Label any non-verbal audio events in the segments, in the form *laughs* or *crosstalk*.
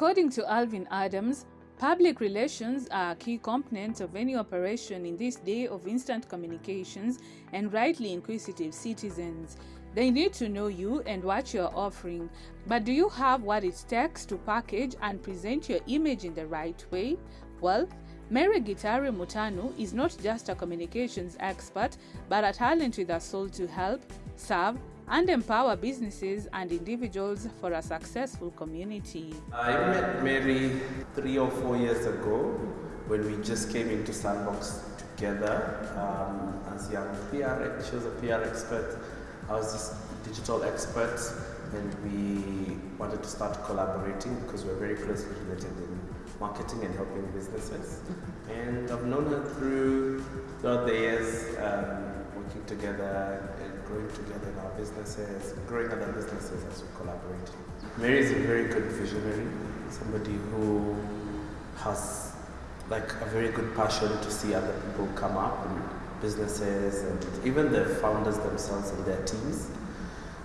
According to Alvin Adams, public relations are a key component of any operation in this day of instant communications and rightly inquisitive citizens. They need to know you and what you're offering. But do you have what it takes to package and present your image in the right way? Well, Mary Gitari Mutanu is not just a communications expert, but a talent with a soul to help, serve, and empower businesses and individuals for a successful community. I met Mary three or four years ago when we just came into Sandbox together um, as young PR. She was a PR expert. I was just digital expert, and we wanted to start collaborating because we're very closely related in marketing and helping businesses. And I've known her through throughout the years, um, working together and growing together in our businesses, growing other businesses as we collaborate. Mary is a very good visionary, somebody who has like a very good passion to see other people come up and businesses and even the founders themselves and their teams.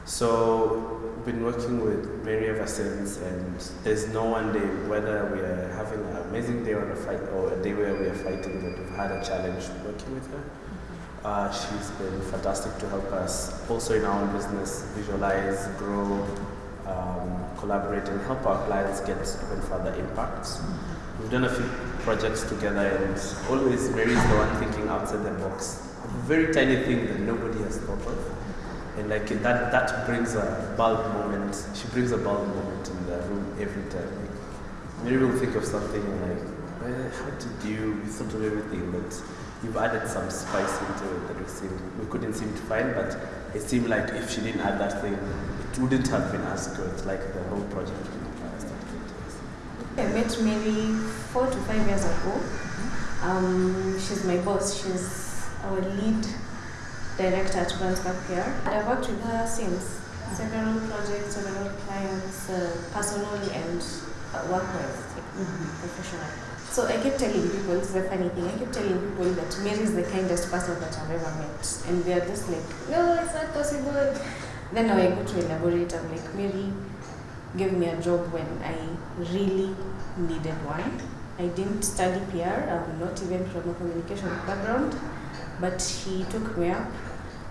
So we've been working with Mary ever since and there's no one day whether we are having an amazing day or a fight or a day where we are fighting that we've had a challenge working with her. Uh, she's been fantastic to help us also in our own business visualize, grow, um, collaborate and help our clients get even further impacts. We've done a few projects together and always Mary's the one thinking outside the box. A very tiny thing that nobody has thought of. And like that, that brings a bulb moment. She brings a bulb moment in the room every time. Like, Mary will think of something and like, how did you, you thought of everything, but you've added some spice into it that we, seemed, we couldn't seem to find, but it seemed like if she didn't add that thing, it wouldn't have been as good, like the whole project I met Mary four to five years ago. Um, she's my boss. She's our lead director at Brunswick here. And I've worked with her since. Several projects, several clients, uh, personally and uh, work-wise, mm-hmm. professionally. So I kept telling people, it's a funny thing, I kept telling people that Mary is the kindest person that I've ever met. And they're just like, no, it's not possible. Then now I go to elaborate, I'm like, Mary, gave me a job when I really needed one. I didn't study PR, I'm not even from a communication background, but she took me up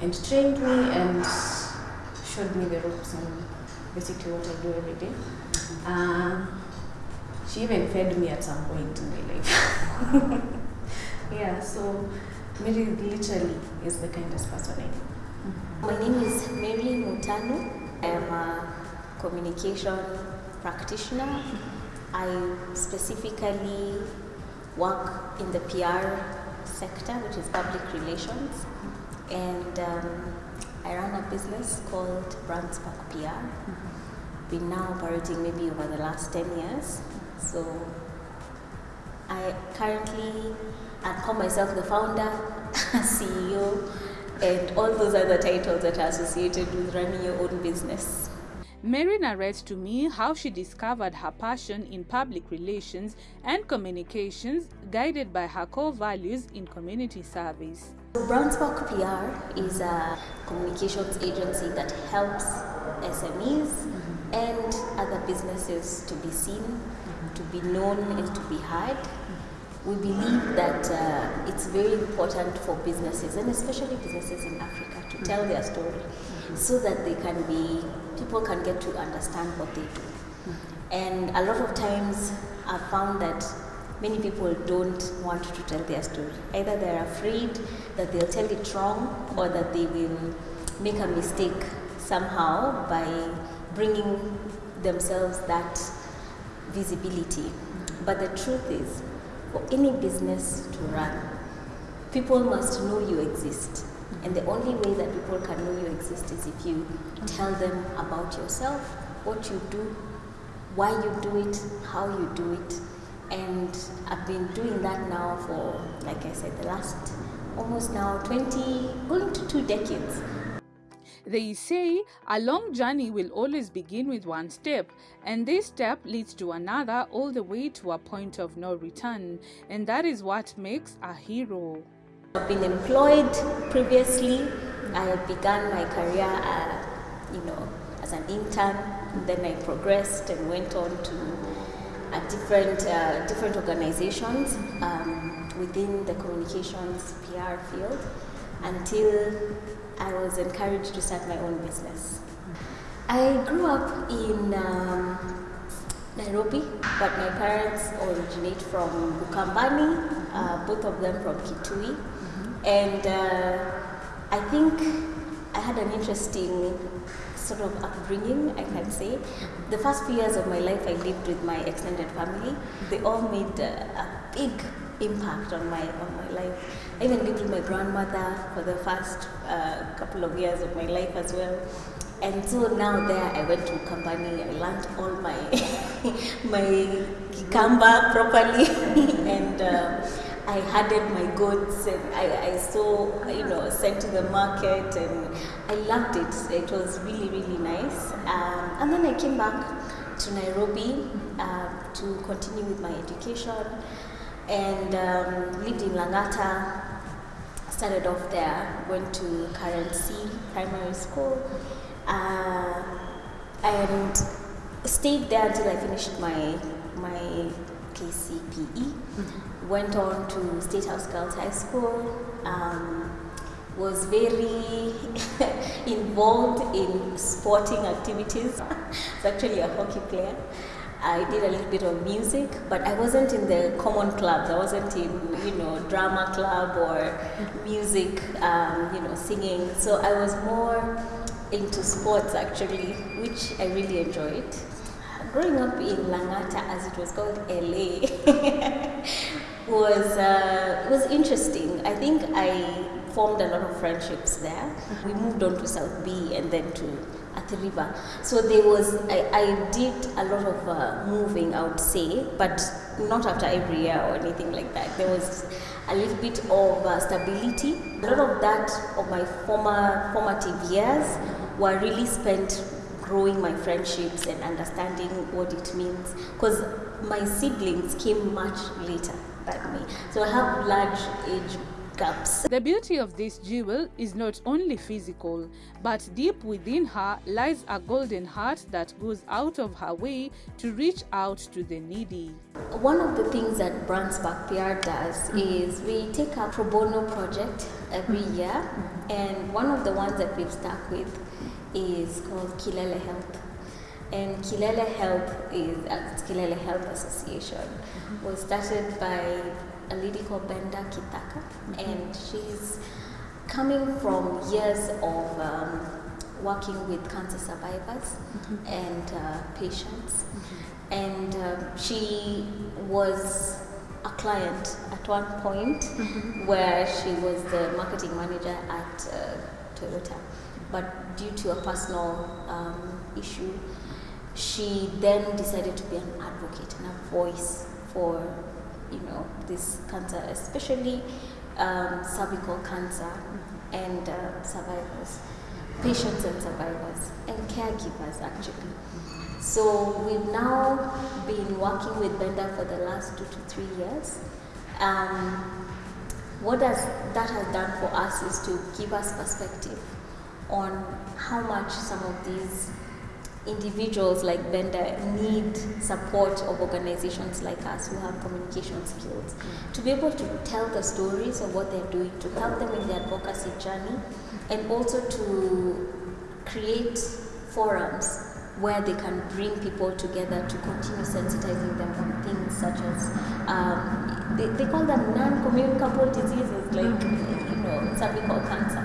and trained me and showed me the ropes and basically what I do every day. Uh, she even fed me at some point in my life. *laughs* yeah, so Mary literally is the kindest person I know. My name is Mary Mutanu. I am a communication practitioner. I specifically work in the PR sector, which is public relations, and um, I run a business called Brandspark PR. Been now operating maybe over the last 10 years. So I currently, I call myself the founder, *laughs* CEO, and all those other titles that are associated with running your own business. Mary narrates to me how she discovered her passion in public relations and communications, guided by her core values in community service. Brandspark PR is a communications agency that helps SMEs mm-hmm. and other businesses to be seen. To be known, and to be heard. We believe that uh, it's very important for businesses, and especially businesses in Africa, to tell their story so that they can be people can get to understand what they do. And a lot of times I've found that many people don't want to tell their story. Either they're afraid that they'll tell it wrong or that they will make a mistake somehow by bringing themselves that visibility. But the truth is, for any business to run, people must know you exist. And the only way that people can know you exist is if you tell them about yourself, what you do, why you do it, how you do it. And I've been doing that now for, like I said, the last almost now 20, going to two decades. They say a long journey will always begin with one step, and this step leads to another all the way to a point of no return, and that is what makes a hero. I've been employed previously. I began my career, uh, you know, as an intern. Then I progressed and went on to different uh, different organizations um, within the communications PR field until I was encouraged to start my own business. I grew up in um, Nairobi, but my parents originate from Ukambani, uh, both of them from Kitui. And uh, I think I had an interesting sort of upbringing, I can say. The first few years of my life, I lived with my extended family. They all made a, a big impact on my on my life. I even lived with my grandmother for the first uh, couple of years of my life as well. And so now there, I went to Kambani. I learned all my *laughs* my Kikamba properly, *laughs* and uh, I herded my goods, and I, I saw you know sent to the market, and I loved it. It was really really nice. Um, and then I came back to Nairobi uh, to continue with my education, and um, lived in Langata started off there, went to Karen C Primary School, uh, and stayed there until I finished my my KCPE. Went on to State House Girls High School. Um, was very *laughs* involved in sporting activities. *laughs* I was actually a hockey player. I did a little bit of music, but I wasn't in the common clubs. I wasn't in, you know, drama club or music, um, you know, singing. So I was more into sports actually, which I really enjoyed. Growing up in Langata, as it was called LA, *laughs* was uh, was interesting. I think I formed a lot of friendships there. We moved on to South B and then to Athi River. So there was, I, I did a lot of uh, moving, I would say, but not after every year or anything like that. There was a little bit of uh, stability. A lot of that of my former formative years were really spent growing my friendships and understanding what it means because my siblings came much later than me. So I have large age The beauty of this jewel is not only physical, but deep within her lies a golden heart that goes out of her way to reach out to the needy. One of the things that Brandspark PR does mm-hmm. is we take a pro bono project every mm-hmm. year, mm-hmm. and one of the ones that we've stuck with is called Kilele Health. And Kilele Health is uh, Kilele Health Association was started by a lady called Brenda Kitaka, and she's coming from years of um, working with cancer survivors and uh, patients. And um, she was a client at one point where she was the marketing manager at uh, Toyota. But due to a personal um, issue, she then decided to be an advocate and a voice for you know this cancer, especially um, cervical cancer and uh, survivors, patients and survivors, and caregivers actually. So we've now been working with Brenda for the last two to three years. Um, what does that has done for us is to give us perspective on how much some of these individuals like Brenda need support of organizations like us who have communication skills to be able to tell the stories of what they're doing, to help them in their advocacy journey, and also to create forums where they can bring people together to continue sensitizing them on things such as um, they, they call them non-communicable diseases like you know something called cancer.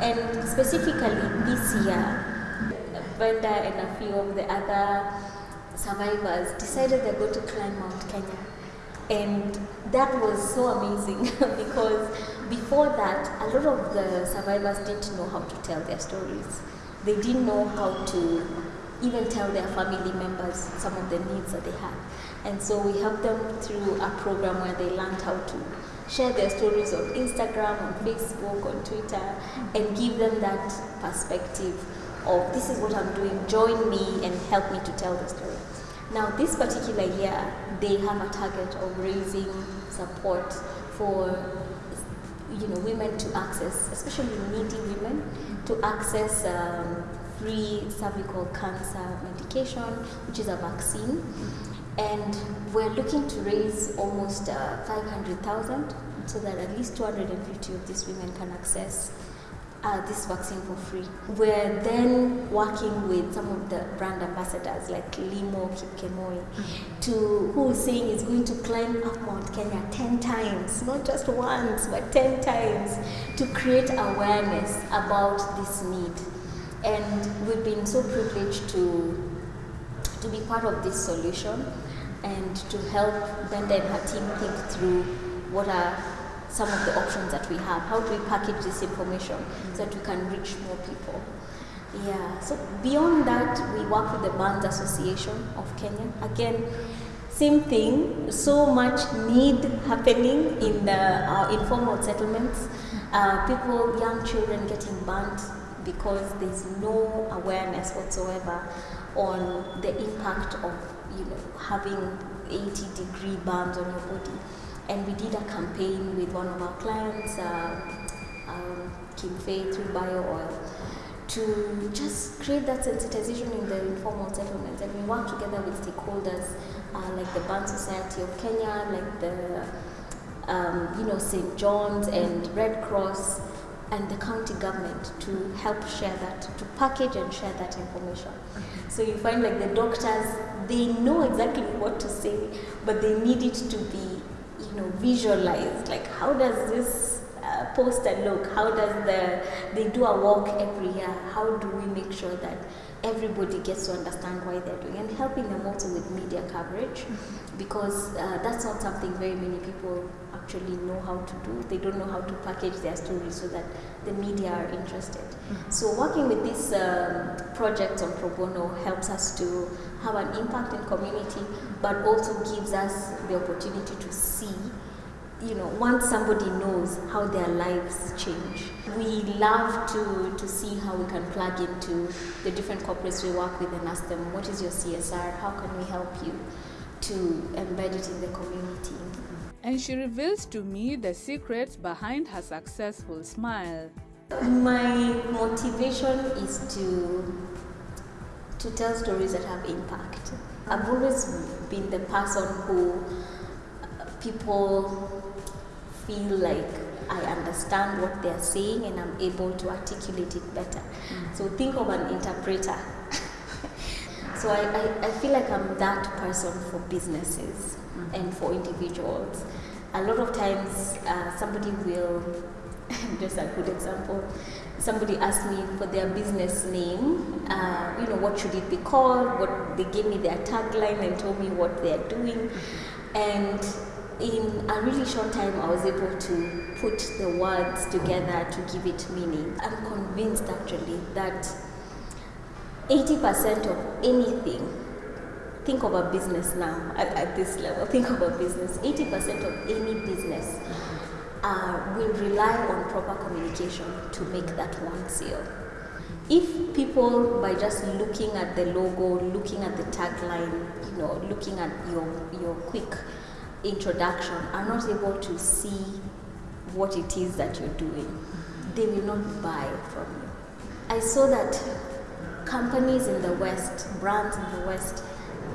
And specifically this year Brenda and a few of the other survivors decided they're going to climb Mount Kenya. And that was so amazing *laughs* because before that, a lot of the survivors didn't know how to tell their stories. They didn't know how to even tell their family members some of the needs that they had. And so we helped them through a program where they learned how to share their stories on Instagram, on Facebook, on Twitter, and give them that perspective of this is what I'm doing, join me and help me to tell the story. Now, this particular year, they have a target of raising support for you know women to access, especially needy women, to access um, free cervical cancer medication, which is a vaccine. And we're looking to raise almost uh, 500,000 so that at least 250 of these women can access uh, this vaccine for free. We're then working with some of the brand ambassadors like Limo Kipkemoi, to who is saying is going to climb up Mount Kenya 10 times, not just once, but 10 times, to create awareness about this need. And we've been so privileged to, to be part of this solution and to help Brenda and her team think through what are some of the options that we have. How do we package this information so that we can reach more people? Yeah, so beyond that, we work with the Burns Association of Kenya. Again, same thing, so much need happening in the uh, informal settlements. Uh, people, young children getting burnt because there's no awareness whatsoever on the impact of you know having 80 degree burns on your body and we did a campaign with one of our clients, uh, um, Kim-Fay through Bio Oil, to just create that sensitization in the informal settlements. And we work together with stakeholders uh, like the Burn Society of Kenya, like the um, you know St. John's and Red Cross and the county government to help share that, to package and share that information. So you find like the doctors, they know exactly what to say, but they need it to be you know, visualize like how does this uh, poster look? How does the they do a walk every year? How do we make sure that everybody gets to understand why they're doing and helping them also with media coverage because uh, that's not something very many people actually know how to do. They don't know how to package their stories so that the media are interested. So working with this um, project on pro bono helps us to have an impact in community, but also gives us the opportunity to see you know, once somebody knows how their lives change, we love to, to see how we can plug into the different corporates we work with and ask them, what is your CSR? How can we help you to embed it in the community? And she reveals to me the secrets behind her successful smile. My motivation is to to tell stories that have impact. I've always been the person who people feel like I understand what they're saying and I'm able to articulate it better. Mm. So think of an interpreter. So I, I, I, feel like I'm that person for businesses mm. and for individuals. A lot of times uh, somebody will, *laughs* just a good example, somebody asked me for their business name, uh, you know, what should it be called, what they gave me their tagline and told me what they're doing. And in a really short time, I was able to put the words together to give it meaning. I'm convinced actually that 80% of anything, think of a business now at, at this level, think of a business, 80% of any business uh, will rely on proper communication to make that one sale. If people, by just looking at the logo, looking at the tagline, you know, looking at your, your quick introduction are not able to see what it is that you're doing, they will not buy from you. I saw that companies in the West, brands in the West,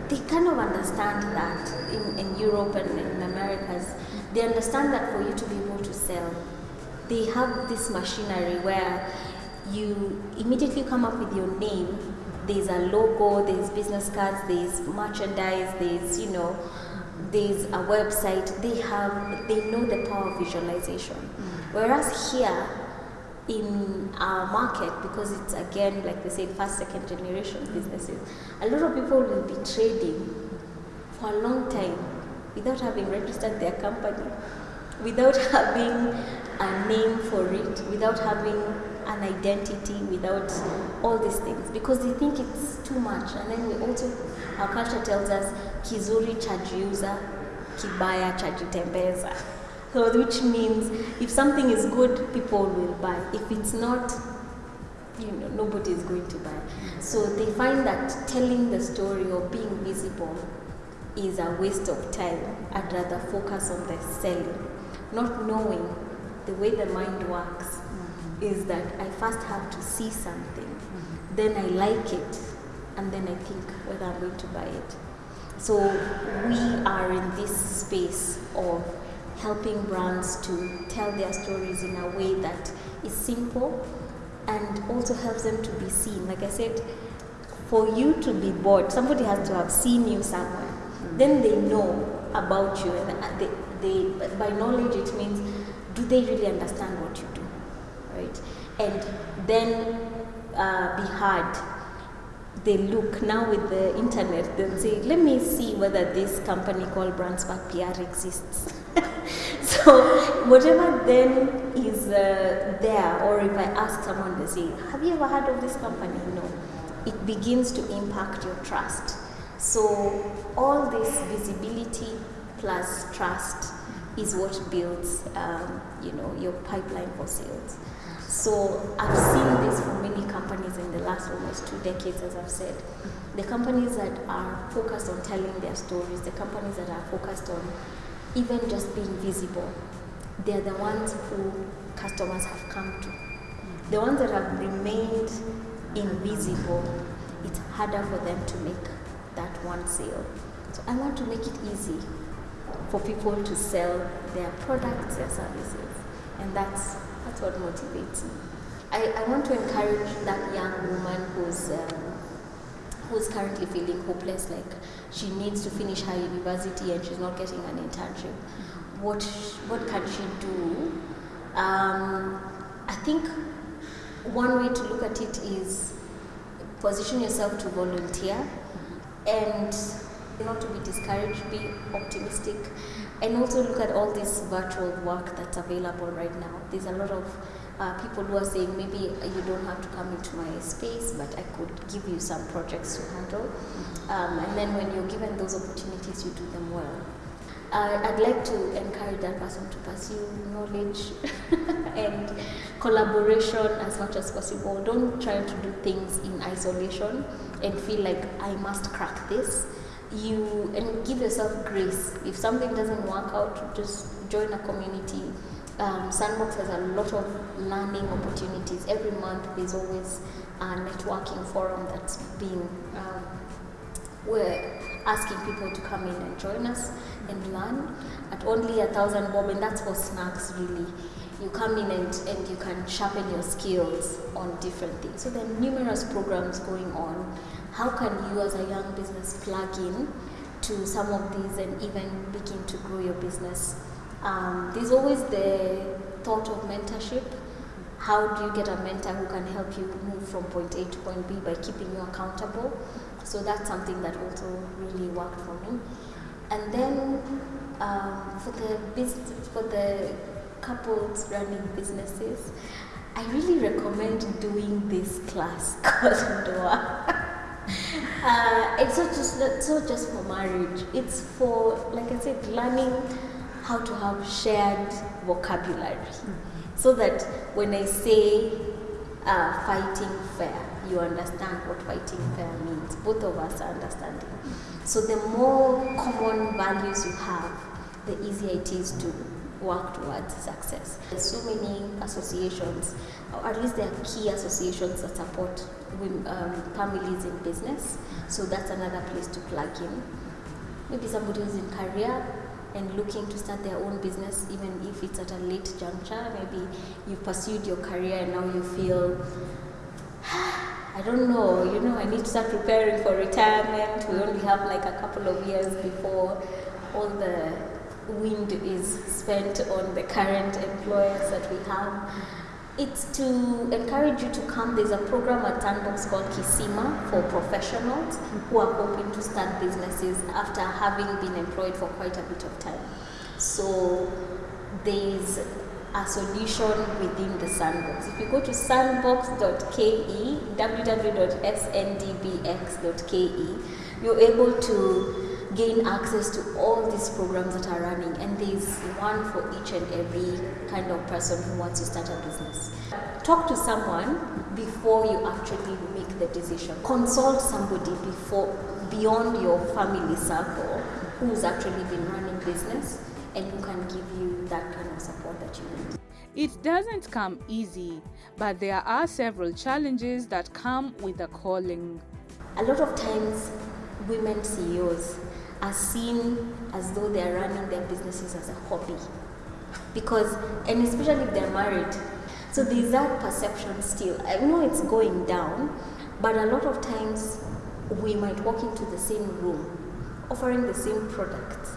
they kind of understand that in, in Europe and in Americas, they understand that for you to be able to sell, they have this machinery where you immediately come up with your name. There's a logo, there's business cards, there's merchandise, there's, you know, there's a website, they have, they know the power of visualization. Mm. Whereas here, in our market, because it's again, like we said, first, second generation businesses, a lot of people will be trading for a long time without having registered their company, without *laughs* having a name for it, without having an identity, without all these things, because they think it's too much. And then we also, our culture tells us, kizuri chajiuza, kibaya chajitembeza. So which means if something is good, people will buy. If it's not, you know, nobody is going to buy. So they find that telling the story or being visible is a waste of time. I'd rather focus on the selling, not knowing the way the mind works mm-hmm. is that I first have to see something, mm-hmm. then I like it, and then I think whether I'm going to buy it. So we are in this space of helping brands to tell their stories in a way that is simple and also helps them to be seen. Like I said, for you to be bought, somebody has to have seen you somewhere. Then they know about you, and they, they by knowledge it means do they really understand what you do, right? And then uh, be heard. They look now with the internet. They'll say, "Let me see whether this company called Brandspark PR exists." *laughs* *laughs* so whatever then is uh, there, or if I ask someone, they say, "Have you ever heard of this company?" No. It begins to impact your trust. So all this visibility plus trust is what builds, um, you know, your pipeline for sales. So I've seen this for many companies in the last almost two decades, as I've said. The companies that are focused on telling their stories, the companies that are focused on even just being visible, they're the ones who customers have come to. The ones that have remained invisible, it's harder for them to make that one sale. So I want to make it easy for people to sell their products, their services, and that's that's what motivates me. I, I want to encourage that young woman who's um, who's currently feeling hopeless, like she needs to finish her university and she's not getting an internship. What what can she do? Um, I think one way to look at it is position yourself to volunteer and not to be discouraged, be optimistic, and also look at all this virtual work that's available right now. There's a lot of uh, people who are saying maybe you don't have to come into my space, but I could give you some projects to handle. Um, and then when you're given those opportunities, you do them well. Uh, I'd like to encourage that person to pursue knowledge *laughs* and collaboration as much as possible. Don't try to do things in isolation and feel like I must crack this. You and give yourself grace. If something doesn't work out, just join a community. Um, Sandbox has a lot of learning opportunities. Every month, there's always a networking forum that's being um, we're asking people to come in and join us and learn at only a thousand bob, and that's for snacks really. You come in and, and you can sharpen your skills on different things. So there are numerous programs going on. How can you as a young business plug in to some of these and even begin to grow your business? Um, there's always the thought of mentorship. How do you get a mentor who can help you move from point A to point B by keeping you accountable? So that's something that also really worked for me. And then um, for the business, for the couples running businesses, I really recommend doing this class *laughs* called Ndoa. uh, it's not just it's not just for marriage. It's for, like I said, learning how to have shared vocabulary, so that when I say uh, fighting fair, you understand what fighting fair means. Both of us are understanding. So the more common values you have, the easier it is to work towards success. There's so many associations, or at least there are key associations that support women, um, families in business. So that's another place to plug in. Maybe somebody who's in career and looking to start their own business, even if it's at a late juncture. Maybe you've pursued your career and now you feel *sighs* I don't know, you know, I need to start preparing for retirement. We only have like a couple of years before all the wind is spent on the current employers that we have. It's to encourage you to come. There's a program at Sandbox called Kisima for professionals who are hoping to start businesses after having been employed for quite a bit of time. So there's a solution within the sandbox. If you go to sandbox.ke, www.sndbx.ke, you're able to gain access to all these programs that are running, and there's one for each and every kind of person who wants to start a business. Talk to someone before you actually make the decision. Consult somebody before beyond your family circle who's actually been running business and who can give you that kind of support that you need. It doesn't come easy, but there are several challenges that come with the calling. A lot of times, women CEOs are seen as though they are running their businesses as a hobby. Because, and especially if they're married, so there's that perception still. I know it's going down, but a lot of times we might walk into the same room offering the same products.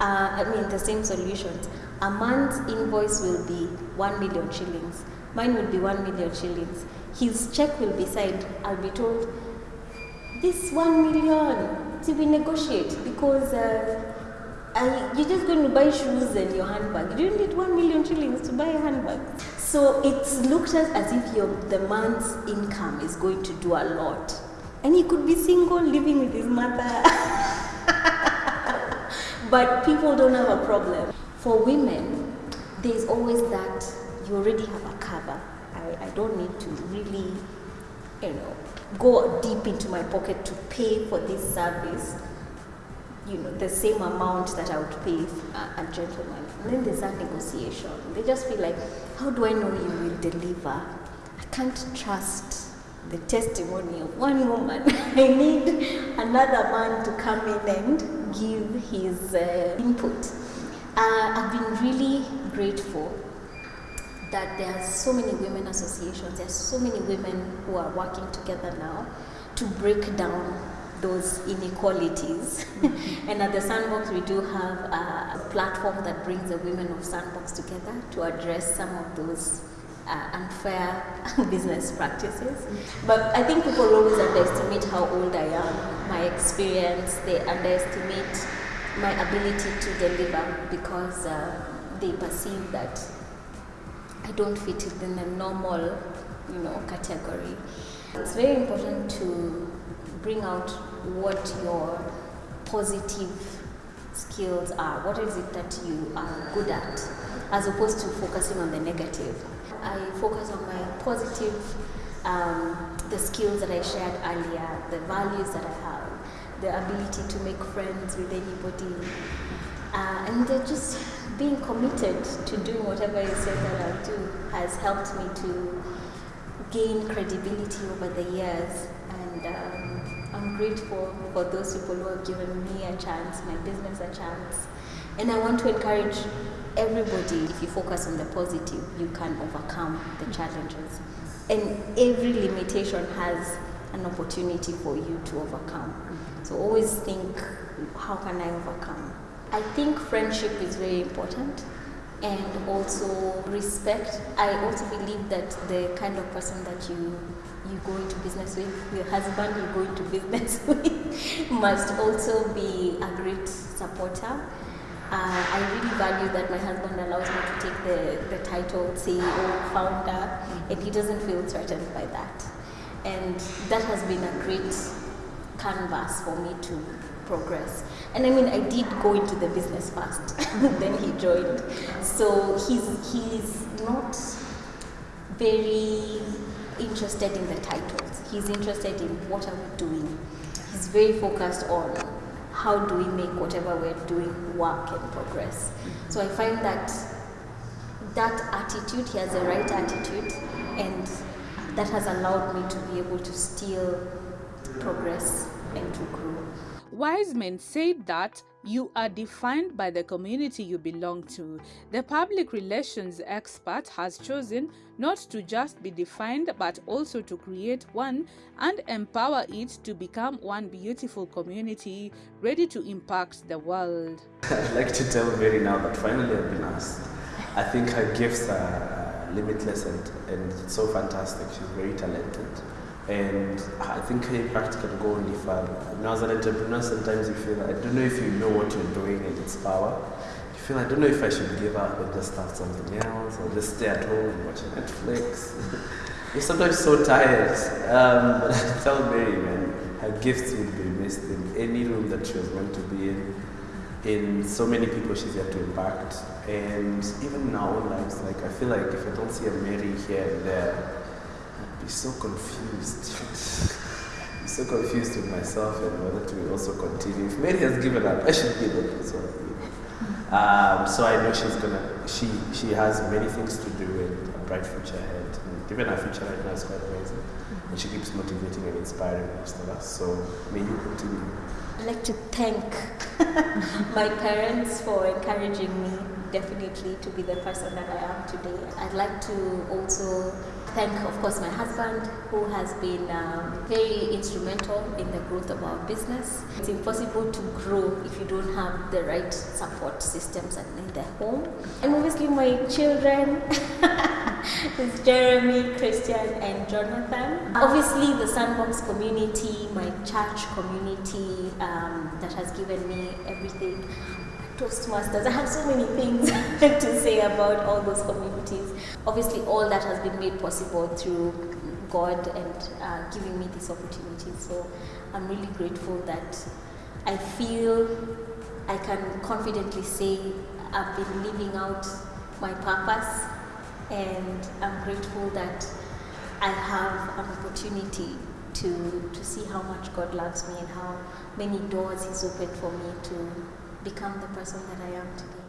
Uh, I mean, the same solutions. A man's invoice will be 1 million shillings. Mine will be 1 million shillings. His check will be signed. I'll be told, this 1 million, to be negotiate because uh, I, you're just going to buy shoes and your handbag. You don't need 1 million shillings to buy a handbag. So it's looked at as if your, the man's income is going to do a lot. And he could be single, living with his mother. *laughs* but people don't have a problem. For women, there's always that you already have a cover. I, I don't need to really, you know, go deep into my pocket to pay for this service. You know, the same amount that I would pay a, a gentleman. And then there's that negotiation. They just feel like, how do I know you will deliver? I can't trust the testimony of one woman. *laughs* I need another man to come in and give his uh, input. Uh, I've been really grateful that there are so many women associations, there are so many women who are working together now to break down those inequalities. *laughs* and at the Sandbox, we do have a, platform that brings the women of Sandbox together to address some of those uh, unfair *laughs* business practices. But I think people always underestimate how old I am, my experience, they underestimate my ability to deliver because uh, they perceive that I don't fit in the normal, you know, category. It's very important to bring out what your positive skills are. What is it that you are good at, as opposed to focusing on the negative. I focus on my positive, um, the skills that I shared earlier, the values that I have, the ability to make friends with anybody, uh, and just being committed to doing whatever you said that I'll do has helped me to gain credibility over the years. And um, I'm grateful for those people who have given me a chance, my business a chance. And I want to encourage everybody, if you focus on the positive, you can overcome the challenges. And every limitation has an opportunity for you to overcome. So always think, how can I overcome? I think friendship is very important and also respect. I also believe that the kind of person that you you go into business with, your husband you go into *laughs* business with, must also be a great supporter. Uh, I really value that my husband allows me to take the, the title CEO, founder, and he doesn't feel threatened by that. And that has been a great canvas for me to progress. And I mean, I did go into the business first, *laughs* then he joined. So he's, he's not very interested in the titles. He's interested in what are we doing. He's very focused on how do we make whatever we're doing work and progress. So I find that that attitude, he has the right attitude, and that has allowed me to be able to still progress and to grow. Wiseman said that you are defined by the community you belong to. The public relations expert has chosen not to just be defined but also to create one and empower it to become one beautiful community ready to impact the world. *laughs* I'd like to tell Mary now that finally I've been asked. I think her gifts are limitless and, and so fantastic. She's very talented. And I think her impact can go further. Now, as an entrepreneur, sometimes you feel, I don't know if you know what you're doing and its power. You feel, I don't know if I should give up and just start something else or just stay at home and watch Netflix. *laughs* you're sometimes so tired. Um, but I *laughs* tell Mary, man, her gifts would be missed in any room that she was meant to be in, in so many people she's yet to impact. And even in our own lives, like, I feel like if I don't see a Mary here and there, be so confused. be so confused with myself and whether to also continue. If Mary has given up, I should give up as well. Um, so I know she's gonna. She she has many things to do and a bright future ahead. And even her future right now is quite amazing, and she keeps motivating and inspiring most of us. So may you continue. I'd like to thank *laughs* my parents for encouraging me definitely to be the person that I am today. I'd like to also thank, of course, my husband who has been um, very instrumental in the growth of our business. It's impossible to grow if you don't have the right support systems in the home. And obviously, my children. *laughs* It's Jeremy, Christian, and Jonathan. Obviously, the Sandbox community, my church community um, that has given me everything. Toastmasters, I have so many things *laughs* to say about all those communities. Obviously, all that has been made possible through God and uh, giving me this opportunity. So I'm really grateful that I feel I can confidently say I've been living out my purpose and I'm grateful that I have an opportunity to, to see how much God loves me and how many doors He's opened for me to become the person that I am today.